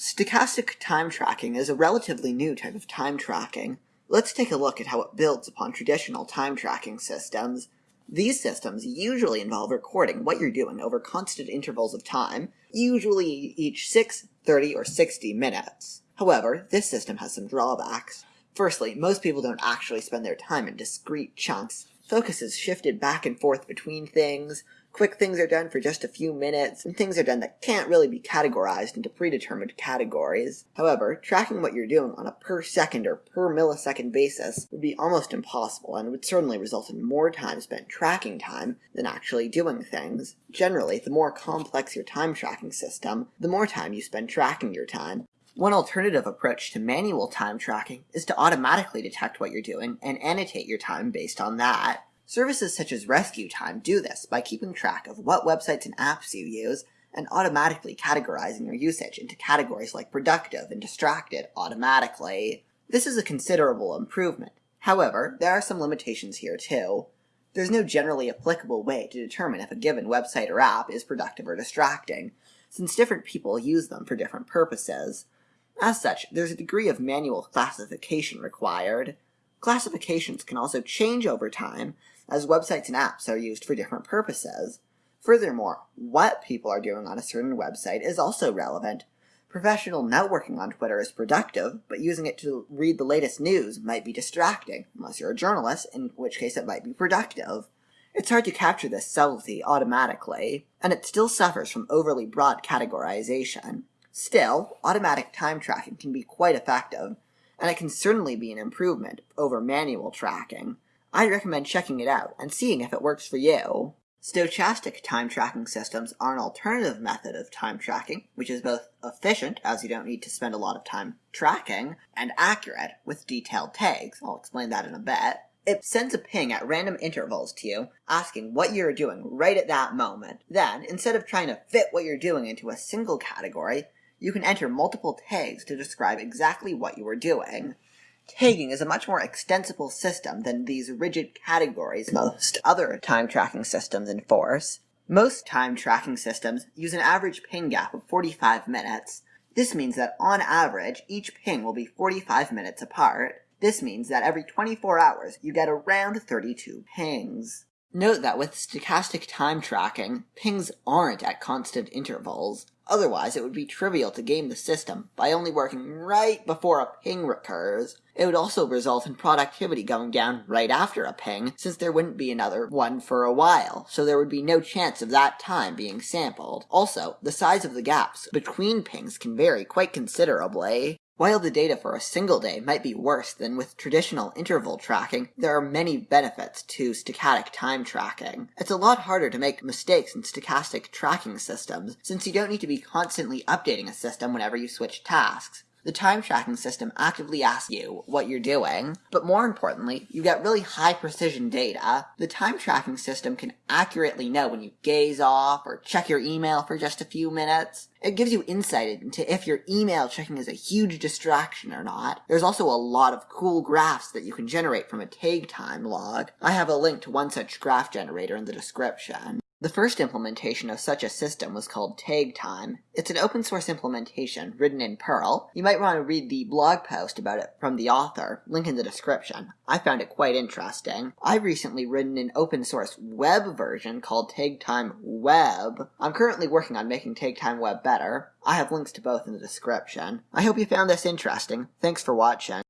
Stochastic time tracking is a relatively new type of time tracking. Let's take a look at how it builds upon traditional time tracking systems. These systems usually involve recording what you're doing over constant intervals of time, usually each 6, 30, or 60 minutes. However, this system has some drawbacks. Firstly, most people don't actually spend their time in discrete chunks. Focus is shifted back and forth between things, Quick things are done for just a few minutes, and things are done that can't really be categorized into predetermined categories. However, tracking what you're doing on a per second or per millisecond basis would be almost impossible and would certainly result in more time spent tracking time than actually doing things. Generally, the more complex your time tracking system, the more time you spend tracking your time. One alternative approach to manual time tracking is to automatically detect what you're doing and annotate your time based on that. Services such as RescueTime do this by keeping track of what websites and apps you use and automatically categorizing your usage into categories like productive and distracted automatically. This is a considerable improvement. However, there are some limitations here too. There's no generally applicable way to determine if a given website or app is productive or distracting, since different people use them for different purposes. As such, there's a degree of manual classification required. Classifications can also change over time, as websites and apps are used for different purposes. Furthermore, what people are doing on a certain website is also relevant. Professional networking on Twitter is productive, but using it to read the latest news might be distracting, unless you're a journalist, in which case it might be productive. It's hard to capture this subtlety automatically, and it still suffers from overly broad categorization. Still, automatic time tracking can be quite effective, and it can certainly be an improvement over manual tracking. I'd recommend checking it out and seeing if it works for you. Stochastic time tracking systems are an alternative method of time tracking, which is both efficient, as you don't need to spend a lot of time tracking, and accurate, with detailed tags. I'll explain that in a bit. It sends a ping at random intervals to you, asking what you're doing right at that moment. Then, instead of trying to fit what you're doing into a single category, you can enter multiple tags to describe exactly what you are doing. Tagging is a much more extensible system than these rigid categories most other time tracking systems enforce. Most time tracking systems use an average ping gap of 45 minutes. This means that on average, each ping will be 45 minutes apart. This means that every 24 hours, you get around 32 pings. Note that with stochastic time tracking, pings aren't at constant intervals. Otherwise, it would be trivial to game the system by only working right before a ping recurs. It would also result in productivity going down right after a ping, since there wouldn't be another one for a while, so there would be no chance of that time being sampled. Also, the size of the gaps between pings can vary quite considerably. While the data for a single day might be worse than with traditional interval tracking, there are many benefits to stochastic time tracking. It's a lot harder to make mistakes in stochastic tracking systems, since you don't need to be constantly updating a system whenever you switch tasks. The time tracking system actively asks you what you're doing, but more importantly, you get really high precision data. The time tracking system can accurately know when you gaze off or check your email for just a few minutes. It gives you insight into if your email checking is a huge distraction or not. There's also a lot of cool graphs that you can generate from a tag time log. I have a link to one such graph generator in the description. The first implementation of such a system was called TagTime. It's an open source implementation written in Perl. You might want to read the blog post about it from the author, link in the description. I found it quite interesting. I've recently written an open source web version called TagTime Web. I'm currently working on making TagTime Web better. I have links to both in the description. I hope you found this interesting. Thanks for watching.